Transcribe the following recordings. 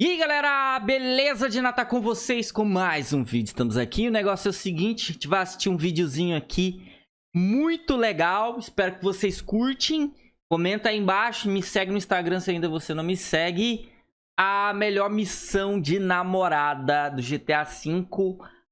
E aí galera, beleza de Natal com vocês com mais um vídeo, estamos aqui, o negócio é o seguinte, a gente vai assistir um videozinho aqui muito legal, espero que vocês curtem, comenta aí embaixo, me segue no Instagram se ainda você não me segue, a melhor missão de namorada do GTA V,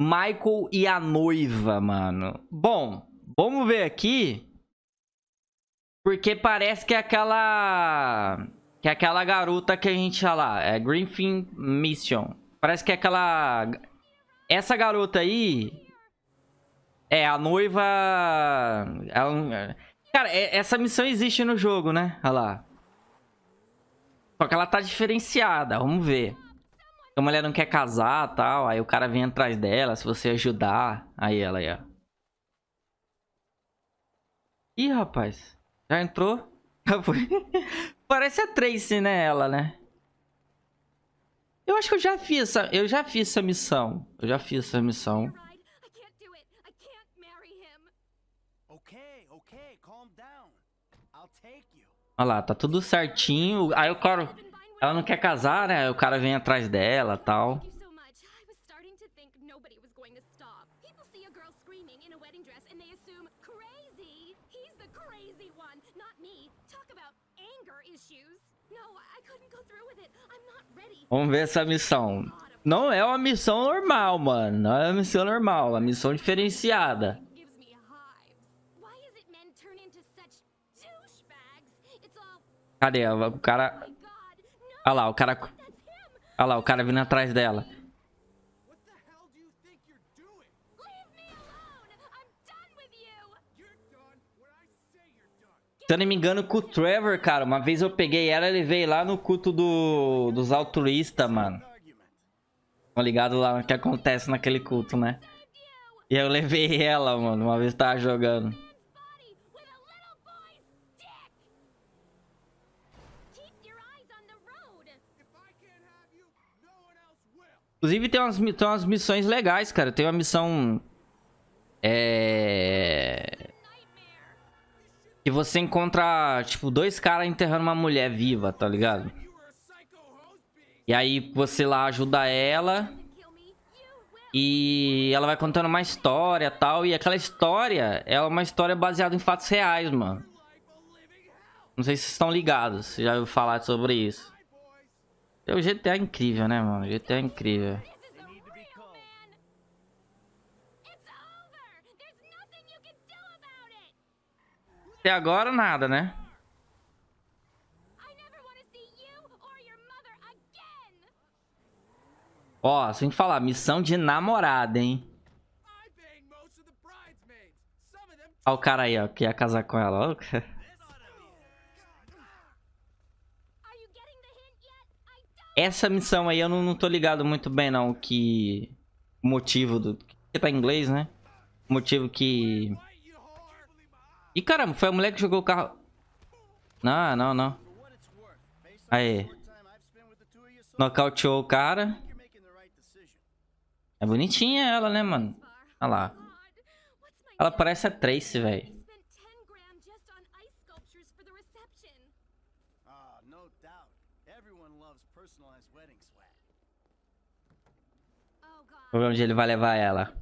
Michael e a noiva, mano. Bom, vamos ver aqui, porque parece que é aquela que é aquela garota que a gente, olha lá, é Griffin Mission. Parece que é aquela... Essa garota aí... É, a noiva... É Cara, é, essa missão existe no jogo, né? Olha lá. Só que ela tá diferenciada, vamos ver. A mulher não quer casar tal, aí o cara vem atrás dela, se você ajudar. Aí ela aí, ó. Ih, rapaz. Já entrou? Já foi. Parece a Tracy, né, ela, né? Eu acho que eu já fiz essa, eu já fiz essa missão. Eu já fiz essa missão. Olha lá, tá tudo certinho. Aí o cara... Ela não quer casar, né? Aí o cara vem atrás dela tal. Vamos ver essa missão. Não é uma missão normal, mano. Não é uma missão normal. É uma missão diferenciada. Cadê? O cara... Olha lá, o cara... Olha lá, o cara vindo atrás dela. Eu não me engano, com o Trevor, cara, uma vez eu peguei ela e levei lá no culto do, dos altruístas, mano. Tá ligado lá o que acontece naquele culto, né? E eu levei ela, mano, uma vez tava jogando. Inclusive tem umas, tem umas missões legais, cara. Tem uma missão... É... Que você encontra, tipo, dois caras enterrando uma mulher viva, tá ligado? E aí você lá ajuda ela. E ela vai contando uma história e tal. E aquela história é uma história baseada em fatos reais, mano. Não sei se vocês estão ligados. Já ouviu falar sobre isso. O GTA é incrível, né, mano? O GTA é incrível. Até agora nada, né? Ó, sem falar, missão de namorada, hein? Ó o cara aí, ó, que ia casar com ela. Essa missão aí eu não, não tô ligado muito bem, não, que... O motivo do... Que tá em inglês, né? O motivo que... Ih, caramba, foi a mulher que jogou o carro. Não, não, não. Aí. Nocauteou o cara. É bonitinha ela, né, mano? Olha lá. Ela parece a Tracy, velho. Vamos ver onde ele vai levar ela.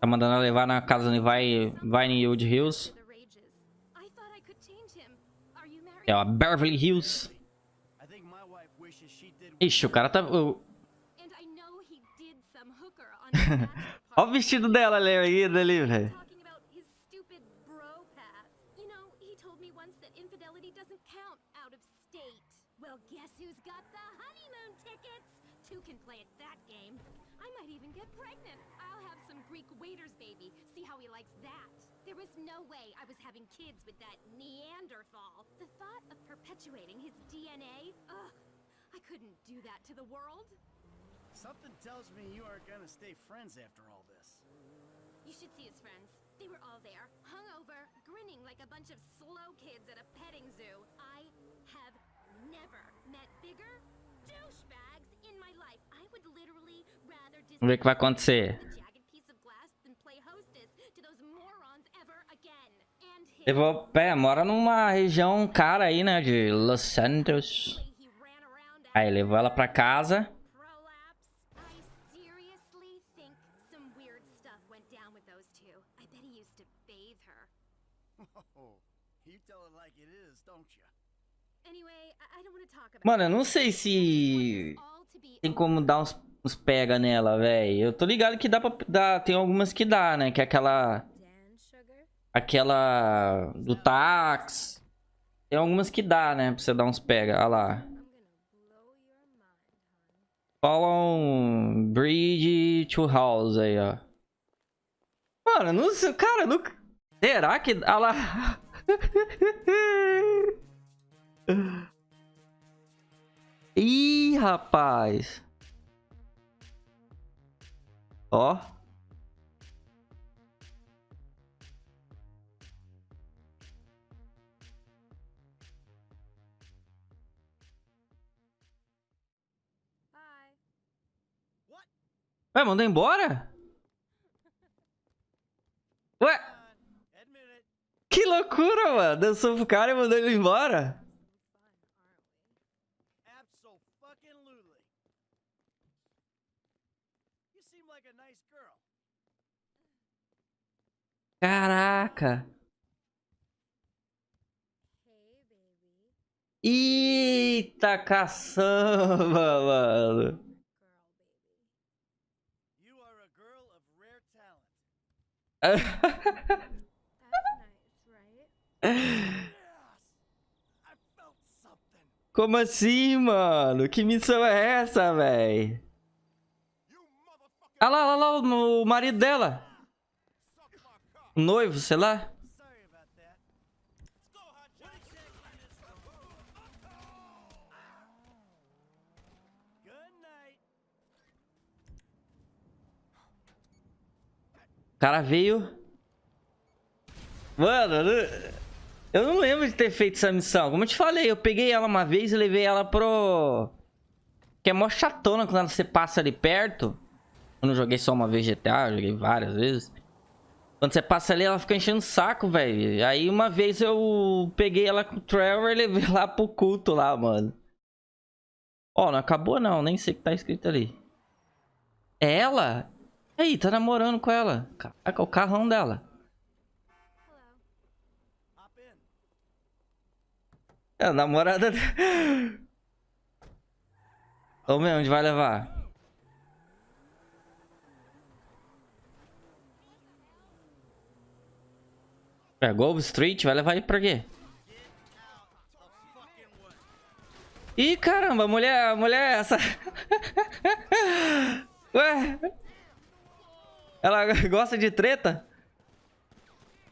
Tá mandando ela levar na casa de Vai, Vinewood Hills. É, ó, Beverly Hills. Ixi, o cara tá... Olha o vestido dela ali, ali, velho. No way I was having kids with that Neanderthal. The thought of perpetuating his DNA? Ugh, I couldn't do that to the world. Something tells me you aren't gonna stay friends after all this. You should see his friends. They were all there, hungover, grinning like a bunch of slow kids at a petting zoo. I have never met bigger Vamos ver o que vai acontecer. him. Levou pé, mora numa região cara aí, né? De Los Santos. Aí levou ela pra casa. Oh, Mano, eu it. não sei se tem como dar uns, uns pega nela, velho. Eu tô ligado que dá pra dar. Tem algumas que dá, né? Que é aquela. Aquela. Do táxi. Tem algumas que dá, né? Pra você dar uns pega. Olha lá. Follow Bridge to House aí, ó. Mano, não sei. Cara, nunca. Será que. Olha lá. Ih, rapaz. Ó. Ué, mandou embora? Ué, it. que loucura, mano. Dançou pro cara e mandou ele embora. Absolutely. You seem like a nice girl. Caraca. Hey, baby. Eita caçamba, mano. You Como assim, mano? Que missão é essa, véi? Olha lá, olha lá o, marido dela. Noivo, sei lá. O cara veio. Mano, eu não- lembro de ter feito essa missão. Como eu te falei, eu peguei ela uma vez e levei ela pro. Que é mó chatona quando você passa ali perto. Eu não joguei só uma vez GTA, joguei várias vezes. Quando você passa ali, ela fica enchendo o saco, velho. Aí uma vez eu peguei ela com o Trevor e levei lá pro culto lá, mano. Ó, não acabou não, nem sei o que tá escrito ali. É ela? Aí, tá namorando com ela. Caraca, o carrão dela. É a namorada. Ô meu, onde vai levar? É, Grove Street, vai levar ele pra quê? Ih, caramba, mulher, mulher essa. Ué? Ela gosta de treta?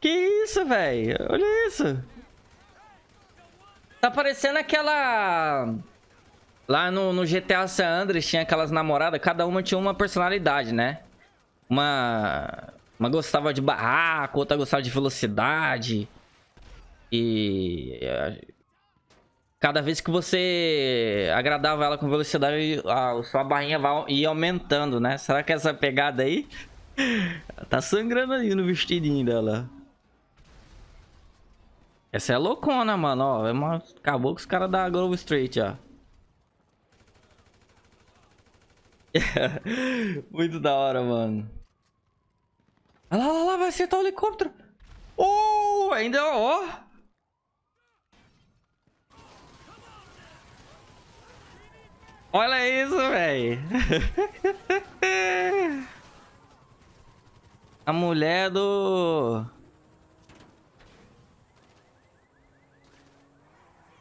Que isso, velho? Olha isso. Tá parecendo aquela... Lá no, no GTA San Andreas tinha aquelas namoradas, cada uma tinha uma personalidade, né? Uma... Uma gostava de barraco, outra gostava de velocidade. E... eh, Cada vez que você agradava ela com velocidade, a sua barrinha ia aumentando, né? Será que essa pegada aí... Tá sangrando ali no vestidinho dela. Essa é loucona, mano, ó. É uma... Acabou com os caras da Grove Street, ó. Muito da hora, mano. Olha lá, olha lá, vai acertar o helicóptero. Oh, ainda, ó. Olha isso, velho. A mulher do...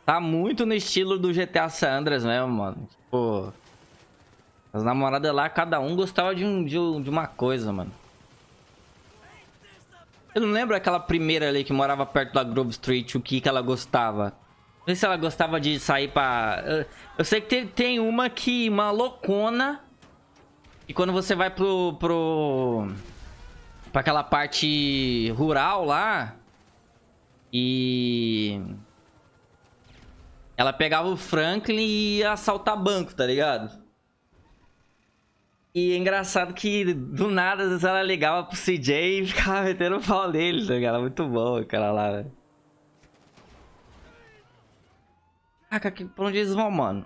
Tá muito no estilo do GTA San Andreas mesmo, mano. Tipo... As namoradas lá, cada um gostava de, um, de, um- de uma coisa, mano. Eu não lembro aquela primeira ali que morava perto da Grove Street, o que que ela gostava. Não sei se ela gostava de sair pra... Eu, sei que tem, tem uma que... Uma loucona. E quando você vai pro... pro pra aquela parte rural lá. E... Ela pegava o Franklin e ia assaltar banco, tá ligado? E é engraçado que do nada ela ligava pro CJ e ficava metendo o pau nele, tá ligado? Muito bom aquela lá, velho. Caraca, que- pra onde eles vão, mano?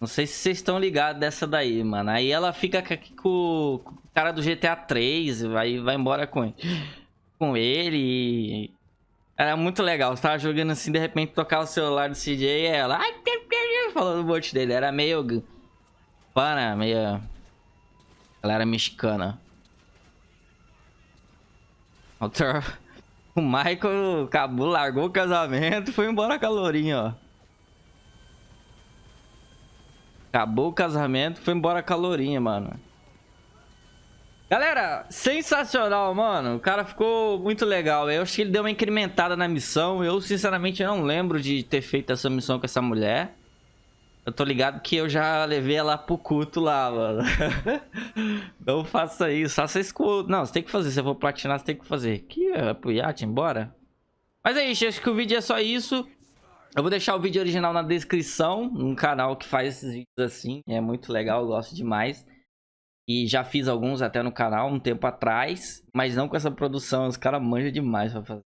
Não sei se vocês estão ligados dessa daí, mano. Aí ela fica aqui com, com o cara do GTA 3, vai, vai embora com, com ele e... Era muito legal. Você tava jogando assim, de repente tocava o celular do CJ e ela... Falando o monte dele. Era meio... Pana, meio... Ela era mexicana. O Michael acabou, largou o casamento e foi embora com a lourinha, ó. Acabou o casamento, foi embora com a lourinha, mano. Galera, sensacional, mano. O cara ficou muito legal. Eu acho que ele deu uma incrementada na missão. Eu, sinceramente, não lembro de ter feito essa missão com essa mulher. Eu tô ligado que eu já levei ela pro culto lá, mano. não faça isso. Faça isso com... Não, você tem que fazer. Se eu for platinar, você tem que fazer. Aqui, é pro iate, embora. Mas é isso. Acho que o vídeo é só isso. Eu vou deixar o vídeo original na descrição. Um canal que faz esses vídeos assim. É muito legal, eu gosto demais. E já fiz alguns até no canal um tempo atrás. Mas não com essa produção. Os caras manjam demais pra fazer.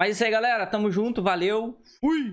Mas é isso aí, galera. Tamo junto. Valeu. Fui!